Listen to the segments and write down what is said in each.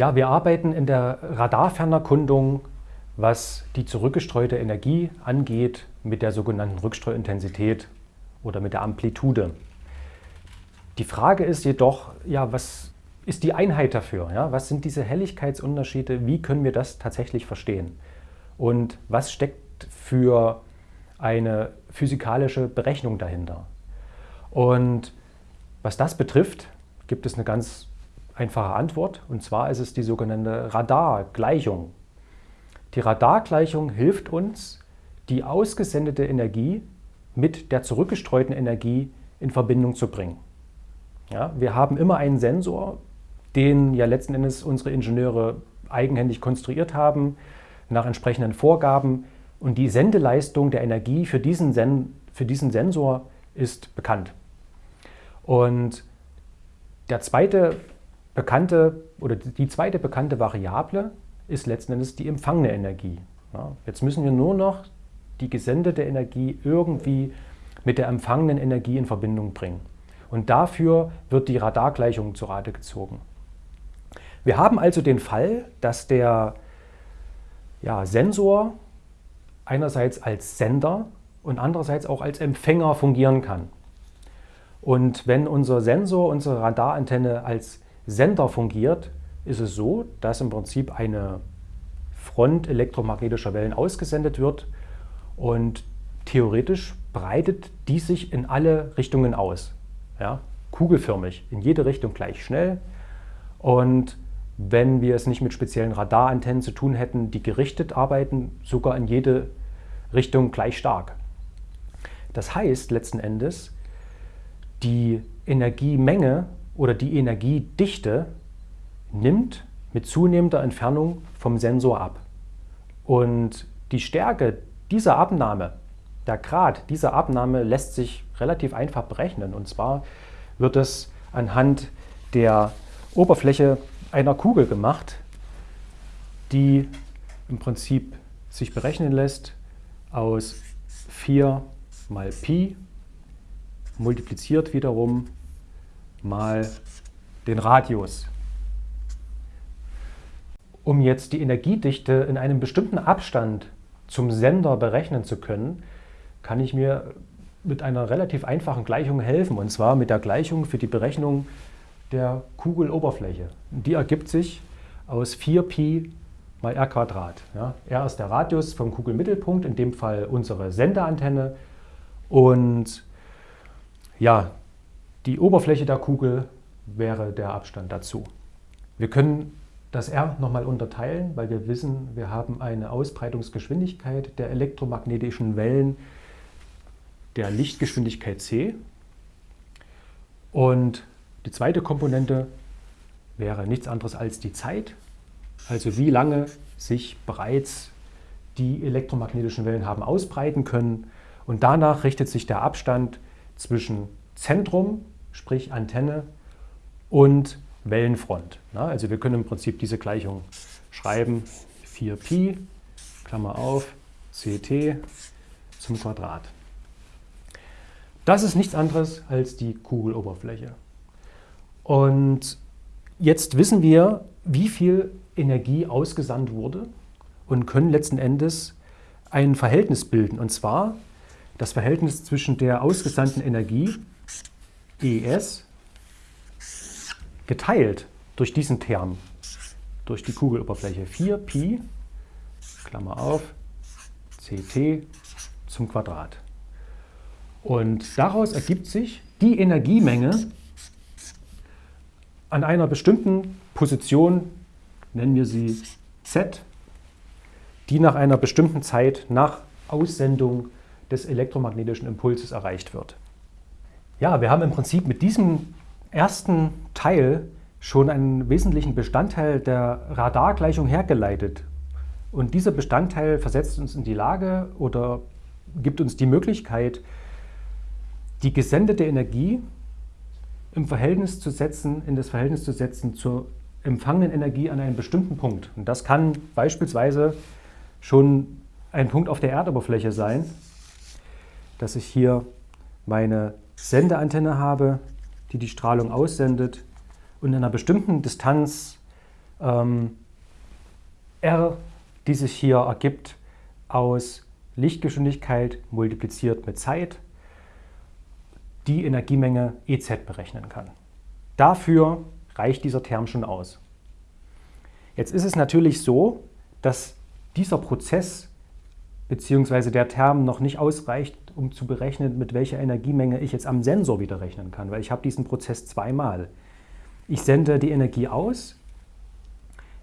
Ja, wir arbeiten in der Radarfernerkundung, was die zurückgestreute Energie angeht, mit der sogenannten Rückstreuintensität oder mit der Amplitude. Die Frage ist jedoch, ja, was ist die Einheit dafür? Ja? Was sind diese Helligkeitsunterschiede? Wie können wir das tatsächlich verstehen? Und was steckt für eine physikalische Berechnung dahinter? Und was das betrifft, gibt es eine ganz einfache Antwort. Und zwar ist es die sogenannte Radargleichung. Die Radargleichung hilft uns, die ausgesendete Energie mit der zurückgestreuten Energie in Verbindung zu bringen. Ja, wir haben immer einen Sensor, den ja letzten Endes unsere Ingenieure eigenhändig konstruiert haben, nach entsprechenden Vorgaben. Und die Sendeleistung der Energie für diesen, Sen für diesen Sensor ist bekannt. Und der zweite bekannte oder die zweite bekannte Variable ist letzten Endes die empfangene Energie. Ja, jetzt müssen wir nur noch die gesendete Energie irgendwie mit der empfangenen Energie in Verbindung bringen. Und dafür wird die Radargleichung zu Rate gezogen. Wir haben also den Fall, dass der ja, Sensor einerseits als Sender und andererseits auch als Empfänger fungieren kann. Und wenn unser Sensor, unsere Radarantenne als Sender fungiert, ist es so, dass im Prinzip eine Front elektromagnetischer Wellen ausgesendet wird und theoretisch breitet die sich in alle Richtungen aus. Ja, kugelförmig, in jede Richtung gleich schnell. Und wenn wir es nicht mit speziellen Radarantennen zu tun hätten, die gerichtet arbeiten, sogar in jede Richtung gleich stark. Das heißt letzten Endes, die Energiemenge oder die Energiedichte nimmt mit zunehmender Entfernung vom Sensor ab. Und die Stärke dieser Abnahme, der Grad dieser Abnahme lässt sich relativ einfach berechnen. Und zwar wird es anhand der Oberfläche einer Kugel gemacht, die im Prinzip sich berechnen lässt aus 4 mal Pi multipliziert wiederum mal den Radius. Um jetzt die Energiedichte in einem bestimmten Abstand zum Sender berechnen zu können, kann ich mir mit einer relativ einfachen Gleichung helfen, und zwar mit der Gleichung für die Berechnung der Kugeloberfläche. Die ergibt sich aus 4pi mal r Quadrat. Ja, r ist der Radius vom Kugelmittelpunkt, in dem Fall unsere Sendeantenne. Und ja, die Oberfläche der Kugel wäre der Abstand dazu. Wir können das r nochmal unterteilen, weil wir wissen, wir haben eine Ausbreitungsgeschwindigkeit der elektromagnetischen Wellen der Lichtgeschwindigkeit c. Und die zweite Komponente wäre nichts anderes als die Zeit, also wie lange sich bereits die elektromagnetischen Wellen haben ausbreiten können. Und danach richtet sich der Abstand zwischen Zentrum, sprich Antenne, und Wellenfront. Also wir können im Prinzip diese Gleichung schreiben, 4pi, Klammer auf, ct zum Quadrat. Das ist nichts anderes als die Kugeloberfläche. Und jetzt wissen wir, wie viel Energie ausgesandt wurde und können letzten Endes ein Verhältnis bilden. Und zwar das Verhältnis zwischen der ausgesandten Energie, ES, geteilt durch diesen Term, durch die Kugeloberfläche. 4pi, Klammer auf, ct zum Quadrat. Und daraus ergibt sich die Energiemenge, an einer bestimmten Position, nennen wir sie Z, die nach einer bestimmten Zeit nach Aussendung des elektromagnetischen Impulses erreicht wird. Ja, wir haben im Prinzip mit diesem ersten Teil schon einen wesentlichen Bestandteil der Radargleichung hergeleitet. Und dieser Bestandteil versetzt uns in die Lage oder gibt uns die Möglichkeit, die gesendete Energie im Verhältnis zu setzen, in das Verhältnis zu setzen zur empfangenen Energie an einem bestimmten Punkt. Und das kann beispielsweise schon ein Punkt auf der Erdoberfläche sein, dass ich hier meine Sendeantenne habe, die die Strahlung aussendet und in einer bestimmten Distanz ähm, R, die sich hier ergibt aus Lichtgeschwindigkeit multipliziert mit Zeit, die Energiemenge EZ berechnen kann. Dafür reicht dieser Term schon aus. Jetzt ist es natürlich so, dass dieser Prozess bzw. der Term noch nicht ausreicht, um zu berechnen, mit welcher Energiemenge ich jetzt am Sensor wieder rechnen kann, weil ich habe diesen Prozess zweimal. Ich sende die Energie aus,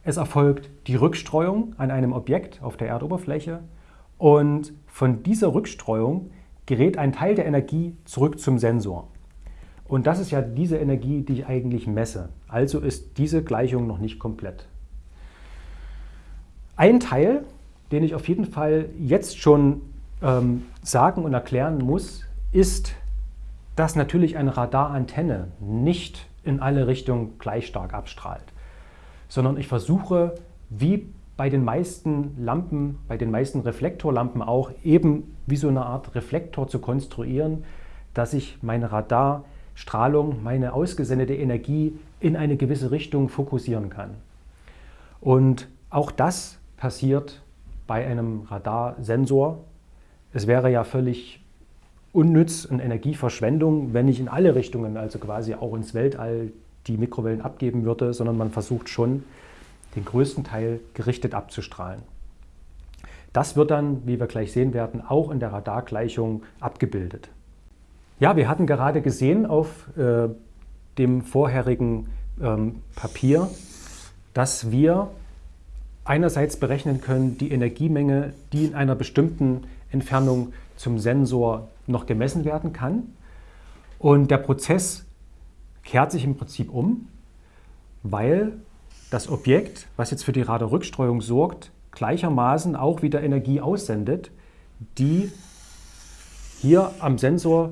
es erfolgt die Rückstreuung an einem Objekt auf der Erdoberfläche und von dieser Rückstreuung gerät ein Teil der Energie zurück zum Sensor. Und das ist ja diese Energie, die ich eigentlich messe. Also ist diese Gleichung noch nicht komplett. Ein Teil, den ich auf jeden Fall jetzt schon ähm, sagen und erklären muss, ist, dass natürlich eine Radarantenne nicht in alle Richtungen gleich stark abstrahlt, sondern ich versuche, wie bei den meisten Lampen, bei den meisten Reflektorlampen auch, eben wie so eine Art Reflektor zu konstruieren, dass ich meine Radarstrahlung, meine ausgesendete Energie in eine gewisse Richtung fokussieren kann. Und auch das passiert bei einem Radarsensor. Es wäre ja völlig unnütz und Energieverschwendung, wenn ich in alle Richtungen, also quasi auch ins Weltall, die Mikrowellen abgeben würde, sondern man versucht schon, den größten Teil gerichtet abzustrahlen. Das wird dann, wie wir gleich sehen werden, auch in der Radargleichung abgebildet. Ja, wir hatten gerade gesehen auf äh, dem vorherigen ähm, Papier, dass wir einerseits berechnen können die Energiemenge, die in einer bestimmten Entfernung zum Sensor noch gemessen werden kann. Und der Prozess kehrt sich im Prinzip um, weil das Objekt, was jetzt für die Radarrückstreuung sorgt, gleichermaßen auch wieder Energie aussendet, die hier am Sensor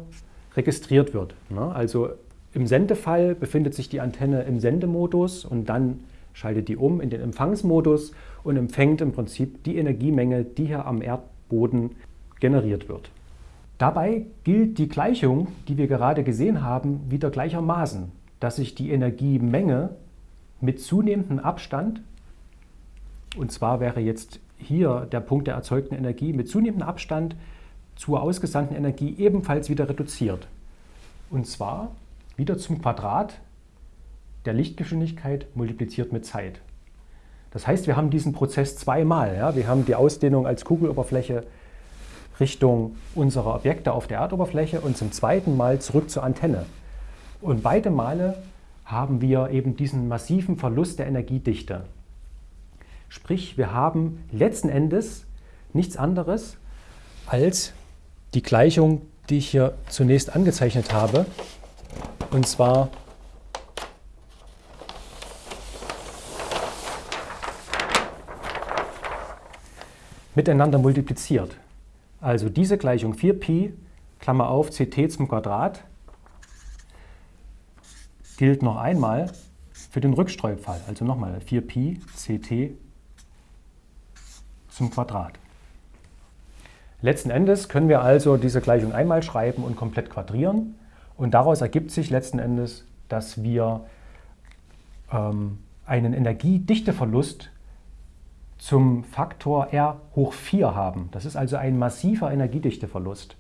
registriert wird. Ne? Also im Sendefall befindet sich die Antenne im Sendemodus und dann schaltet die um in den Empfangsmodus und empfängt im Prinzip die Energiemenge, die hier am Erdboden generiert wird. Dabei gilt die Gleichung, die wir gerade gesehen haben, wieder gleichermaßen, dass sich die Energiemenge mit zunehmendem Abstand, und zwar wäre jetzt hier der Punkt der erzeugten Energie, mit zunehmendem Abstand zur ausgesandten Energie ebenfalls wieder reduziert. Und zwar wieder zum Quadrat der Lichtgeschwindigkeit multipliziert mit Zeit. Das heißt, wir haben diesen Prozess zweimal. Ja? Wir haben die Ausdehnung als Kugeloberfläche Richtung unserer Objekte auf der Erdoberfläche und zum zweiten Mal zurück zur Antenne. Und beide Male haben wir eben diesen massiven Verlust der Energiedichte. Sprich, wir haben letzten Endes nichts anderes als die Gleichung, die ich hier zunächst angezeichnet habe, und zwar miteinander multipliziert. Also diese Gleichung 4pi, Klammer auf, ct zum Quadrat, gilt noch einmal für den Rückstreufall. Also nochmal 4pi ct zum Quadrat. Letzten Endes können wir also diese Gleichung einmal schreiben und komplett quadrieren. Und daraus ergibt sich letzten Endes, dass wir ähm, einen Energiedichteverlust zum Faktor R hoch 4 haben. Das ist also ein massiver Energiedichteverlust.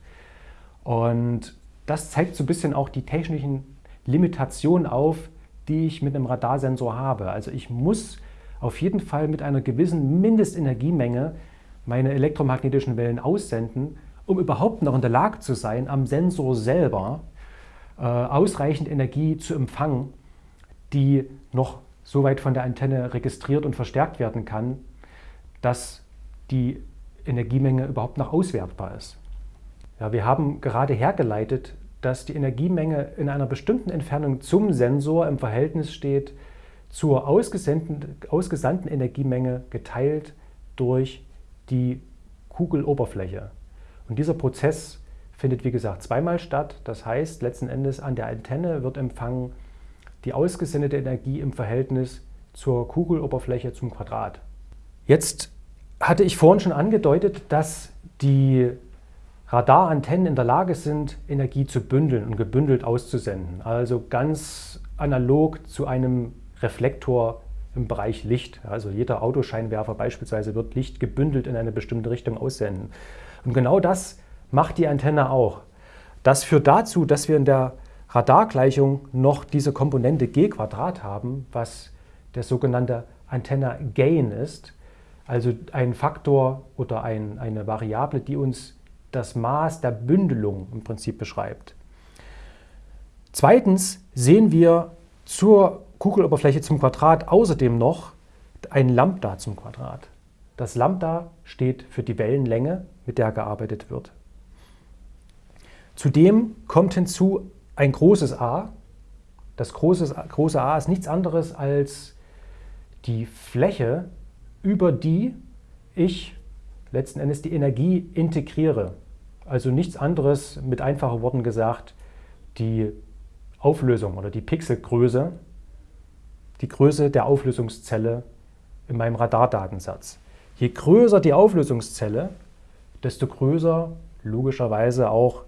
Und das zeigt so ein bisschen auch die technischen Limitationen auf, die ich mit einem Radarsensor habe. Also ich muss auf jeden Fall mit einer gewissen Mindestenergiemenge meine elektromagnetischen Wellen aussenden, um überhaupt noch in der Lage zu sein, am Sensor selber äh, ausreichend Energie zu empfangen, die noch so weit von der Antenne registriert und verstärkt werden kann, dass die Energiemenge überhaupt noch auswertbar ist. Ja, wir haben gerade hergeleitet, dass die Energiemenge in einer bestimmten Entfernung zum Sensor im Verhältnis steht zur ausgesandten Energiemenge geteilt durch die Kugeloberfläche. Und dieser Prozess findet wie gesagt zweimal statt. Das heißt, letzten Endes an der Antenne wird empfangen die ausgesendete Energie im Verhältnis zur Kugeloberfläche zum Quadrat. Jetzt hatte ich vorhin schon angedeutet, dass die Radarantennen in der Lage sind, Energie zu bündeln und gebündelt auszusenden. Also ganz analog zu einem Reflektor im Bereich Licht. Also jeder Autoscheinwerfer beispielsweise wird Licht gebündelt in eine bestimmte Richtung aussenden. Und genau das macht die Antenne auch. Das führt dazu, dass wir in der Radargleichung noch diese Komponente g haben, was der sogenannte Antenna Gain ist. Also ein Faktor oder ein, eine Variable, die uns das Maß der Bündelung im Prinzip beschreibt. Zweitens sehen wir zur Kugeloberfläche zum Quadrat außerdem noch ein Lambda zum Quadrat. Das Lambda steht für die Wellenlänge, mit der gearbeitet wird. Zudem kommt hinzu ein großes A. Das große, große A ist nichts anderes als die Fläche, über die ich letzten Endes die Energie integriere. Also nichts anderes, mit einfachen Worten gesagt, die Auflösung oder die Pixelgröße, die Größe der Auflösungszelle in meinem Radardatensatz. Je größer die Auflösungszelle, desto größer logischerweise auch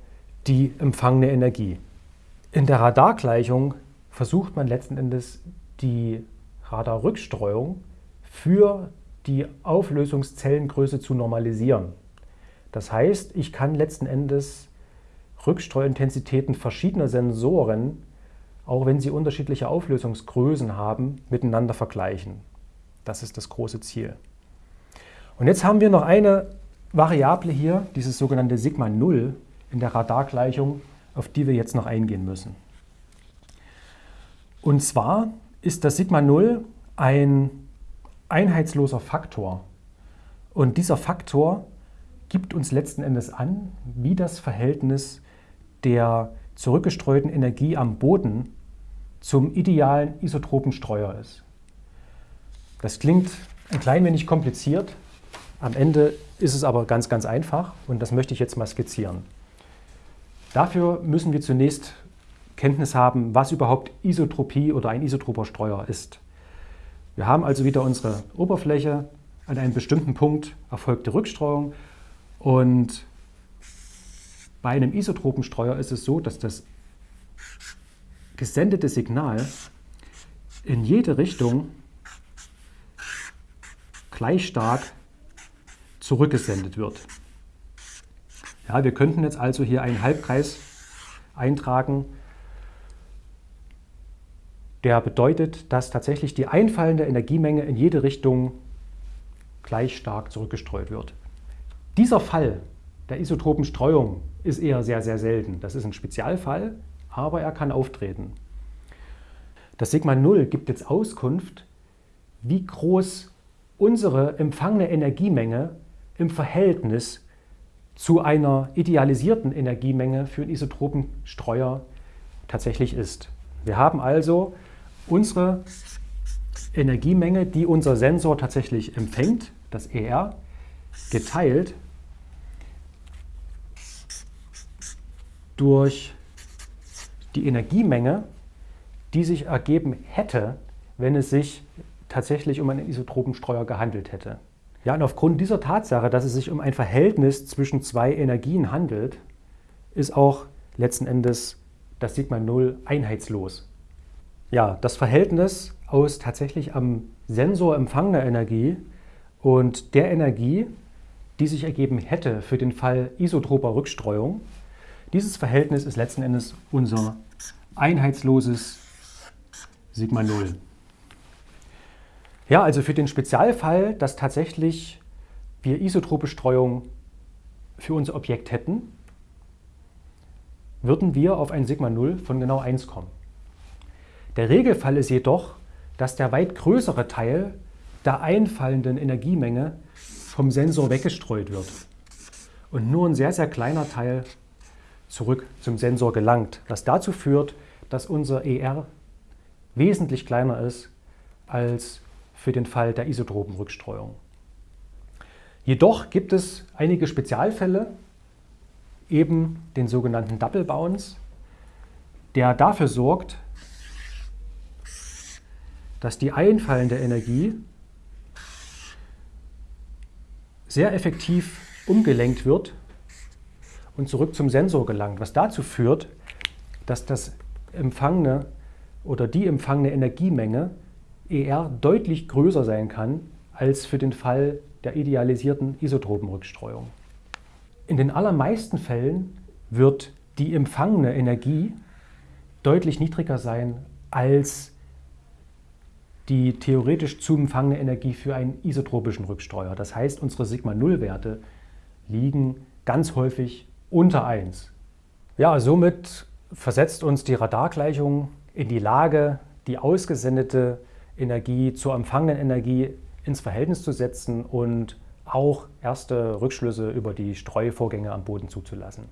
die empfangene Energie. In der Radargleichung versucht man letzten Endes die Radarrückstreuung für die Auflösungszellengröße zu normalisieren. Das heißt, ich kann letzten Endes Rückstreuintensitäten verschiedener Sensoren, auch wenn sie unterschiedliche Auflösungsgrößen haben, miteinander vergleichen. Das ist das große Ziel. Und jetzt haben wir noch eine Variable hier, dieses sogenannte Sigma 0 in der Radargleichung, auf die wir jetzt noch eingehen müssen. Und zwar ist das Sigma 0 ein einheitsloser Faktor. Und dieser Faktor gibt uns letzten Endes an, wie das Verhältnis der zurückgestreuten Energie am Boden zum idealen Isotropenstreuer ist. Das klingt ein klein wenig kompliziert, am Ende ist es aber ganz, ganz einfach und das möchte ich jetzt mal skizzieren. Dafür müssen wir zunächst Kenntnis haben, was überhaupt Isotropie oder ein isotroper Streuer ist. Wir haben also wieder unsere Oberfläche, an einem bestimmten Punkt erfolgt die Rückstreuung und bei einem Isotropenstreuer ist es so, dass das gesendete Signal in jede Richtung gleich stark zurückgesendet wird. Ja, wir könnten jetzt also hier einen Halbkreis eintragen, der bedeutet, dass tatsächlich die einfallende Energiemenge in jede Richtung gleich stark zurückgestreut wird. Dieser Fall der isotropen Streuung ist eher sehr, sehr selten. Das ist ein Spezialfall, aber er kann auftreten. Das Sigma 0 gibt jetzt Auskunft, wie groß unsere empfangene Energiemenge im Verhältnis zu einer idealisierten Energiemenge für einen Isotropenstreuer tatsächlich ist. Wir haben also unsere Energiemenge, die unser Sensor tatsächlich empfängt, das ER, geteilt durch die Energiemenge, die sich ergeben hätte, wenn es sich tatsächlich um einen Isotropenstreuer gehandelt hätte. Ja, und aufgrund dieser Tatsache, dass es sich um ein Verhältnis zwischen zwei Energien handelt, ist auch letzten Endes das Sigma 0 einheitslos. Ja, das Verhältnis aus tatsächlich am Sensor empfangener Energie und der Energie, die sich ergeben hätte für den Fall isotroper Rückstreuung, dieses Verhältnis ist letzten Endes unser einheitsloses Sigma 0. Ja, also für den Spezialfall, dass tatsächlich wir isotrope Streuung für unser Objekt hätten, würden wir auf ein Sigma 0 von genau 1 kommen. Der Regelfall ist jedoch, dass der weit größere Teil der einfallenden Energiemenge vom Sensor weggestreut wird und nur ein sehr, sehr kleiner Teil zurück zum Sensor gelangt, was dazu führt, dass unser ER wesentlich kleiner ist als für den Fall der Isotropenrückstreuung. Jedoch gibt es einige Spezialfälle, eben den sogenannten Double Bounce, der dafür sorgt, dass die einfallende Energie sehr effektiv umgelenkt wird und zurück zum Sensor gelangt, was dazu führt, dass das empfangene oder die empfangene Energiemenge ER deutlich größer sein kann als für den Fall der idealisierten Isotopenrückstreuung. In den allermeisten Fällen wird die empfangene Energie deutlich niedriger sein als die theoretisch zu empfangene Energie für einen isotropischen Rückstreuer. Das heißt, unsere Sigma-0-Werte liegen ganz häufig unter 1. Ja, somit versetzt uns die Radargleichung in die Lage, die ausgesendete Energie zur empfangenen Energie ins Verhältnis zu setzen und auch erste Rückschlüsse über die Streuvorgänge am Boden zuzulassen.